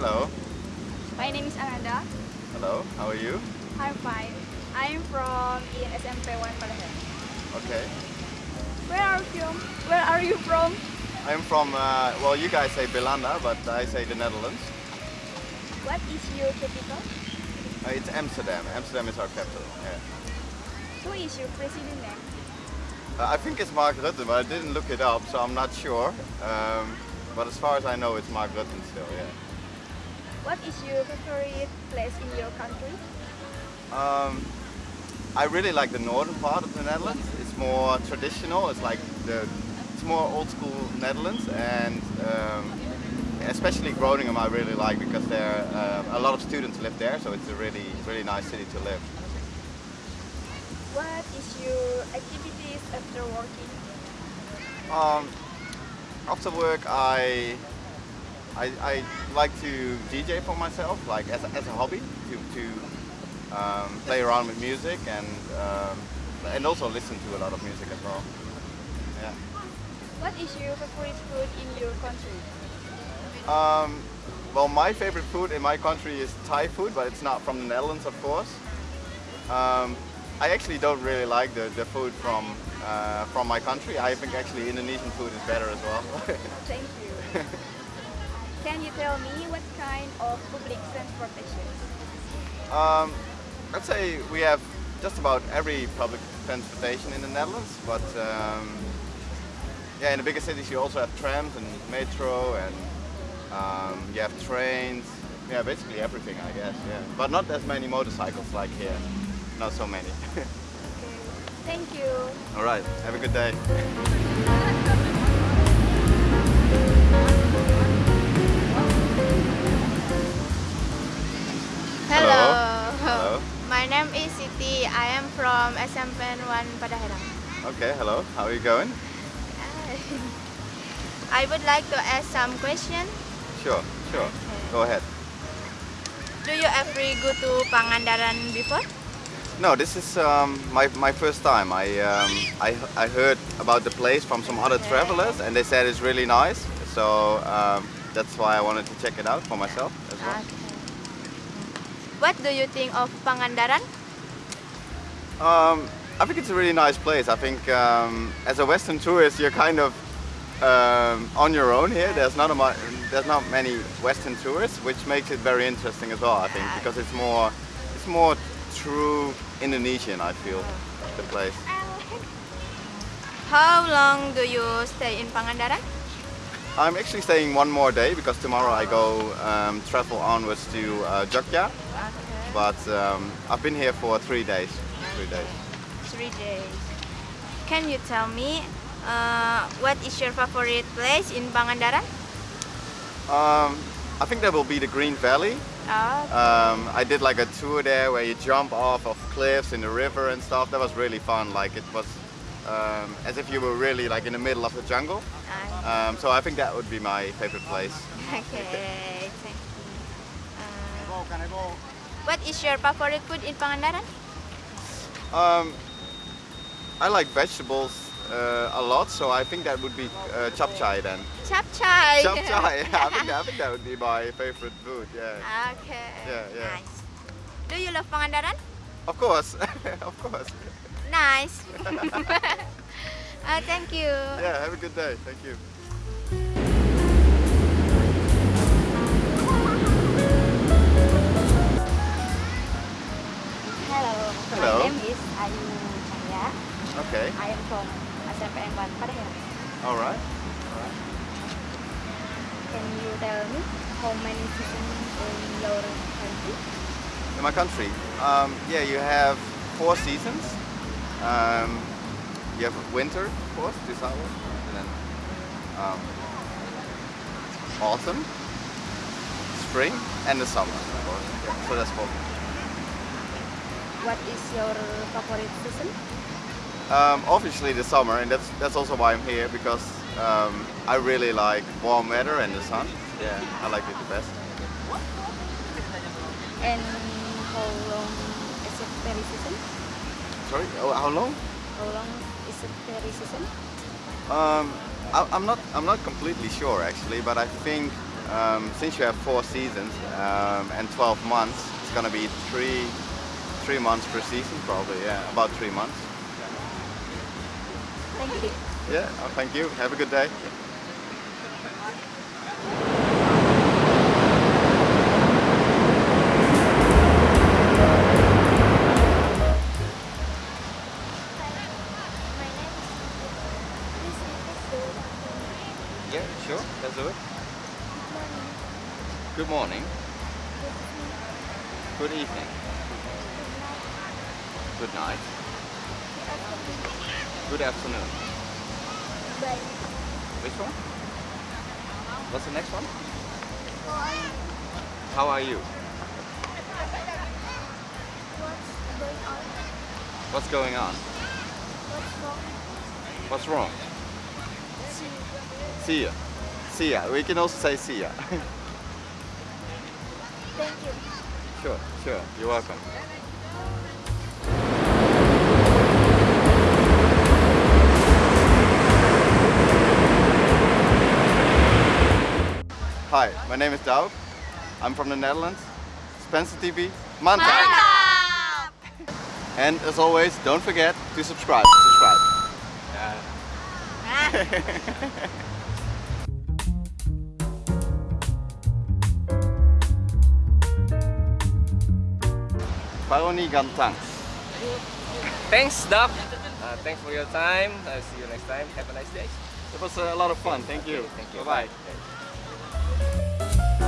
my name is Ananda. Hello, how are you? I'm fine. I'm from SMP 1 Palawan. Okay. Where are you from? Where are you from? I'm from, uh, well, you guys say Belanda, but I say the Netherlands. What is your capital? Uh, it's Amsterdam. Amsterdam is our capital. Yeah. Who is your president name? Uh, I think it's Mark Rutte, but I didn't look it up, so I'm not sure. Um, but as far as I know, it's Mark Rutte still, yeah. What is your favorite place in your country? Um, I really like the northern part of the Netherlands. It's more traditional. It's like the it's more old school Netherlands, and um, especially Groningen I really like because there uh, a lot of students live there, so it's a really really nice city to live. What is your activities after working? Um, after work, I, I I like to DJ for myself, like as a, as a hobby, to to um, play around with music and um, and also listen to a lot of music as well. Yeah. What is your favorite food in your country? Um, well, my favorite food in my country is Thai food, but it's not from the Netherlands, of course. Um, I actually don't really like the, the food from uh, from my country. I think actually Indonesian food is better as well. Thank you. Can you tell me what kind of public transportation? um, I'd say we have just about every public transportation in the Netherlands, but um, yeah, in the bigger cities you also have trams and metro and um, you have trains. Yeah, basically everything, I guess. Yeah, but not as many motorcycles like here. Not so many. Okay. Thank you. All right. Have a good day. My name is I am from SMPN1 Padaherang. Okay. Hello. How are you going? I would like to ask some question. Sure. Sure. Go ahead. Do you ever go to Pangandaran before? No, this is um, my, my first time. I, um, I I heard about the place from some other travelers, and they said it's really nice. So um, that's why I wanted to check it out for myself as well. Okay. What do you think of Pangandaran? Um, I think it's a really nice place. I think um, as a Western tourist, you're kind of um, on your own here. There's not a there's not many Western tourists, which makes it very interesting as well. I think because it's more it's more true Indonesian. I feel the place. How long do you stay in Pangandaran? I'm actually staying one more day because tomorrow I go um, travel onwards to uh, Jogja. Okay. But um, I've been here for three days. Three days. Three days. Can you tell me uh, what is your favorite place in Pangandaran? Um, I think that will be the Green Valley. Oh, Um, I did like a tour there where you jump off of cliffs in the river and stuff. That was really fun. Like it was um, as if you were really like in the middle of the jungle. I- Um, so I think that would be my favorite place. okay, thank you. Uh, what is your favorite food in Pangandaran? Um, I like vegetables uh, a lot, so I think that would be uh, chapchai then. Chapchai. Chapchai, yeah, I think, that, I think that would be my favorite food. Yeah, Okay. Yeah, yeah. Nice. Do you love Pangandaran? Of course, of course. Nice. uh, thank you. Yeah, have a good day. Thank you. Hello. Hello. My name is Ayu Cahya. Okay. I am from SMPN 1 Padaherang. All right. Can you tell me how many seasons in your country? In my country, um, yeah, you have four seasons. Um, you have winter, of course, this hour, and then um, autumn, spring, and the summer, of course. Yeah, so that's four. What is your favorite season? Um, obviously the summer, and that's that's also why I'm here because um, I really like warm weather and the sun. Yeah, I like it the best. And how long is it very season? Sorry, oh, how long? How long is it very season? Um, I, I'm not I'm not completely sure actually, but I think um, since you have four seasons um, and 12 months, it's gonna be three three months per season, probably. Yeah, about three months. Thank you. Yeah. Oh, thank you. Have a good day. Yeah, sure. Let's do it. Good morning. Good evening. Good night. Good afternoon. Which one? What's the next one? How are you? What's going on? What's wrong? What's wrong? See. Ya. See ya. We can also say see ya. Thank you. sure, sure. You're welcome. Hi, my name is Doug. I'm from the Netherlands. Spencer TV. Mantap! And as always, don't forget to subscribe. Subscribe. Paroni Gantang. Thanks, Doc. Uh, thanks for your time. I'll see you next time. Have a nice day. It was a lot of fun. Thank you. Thank you. Bye bye. Bye.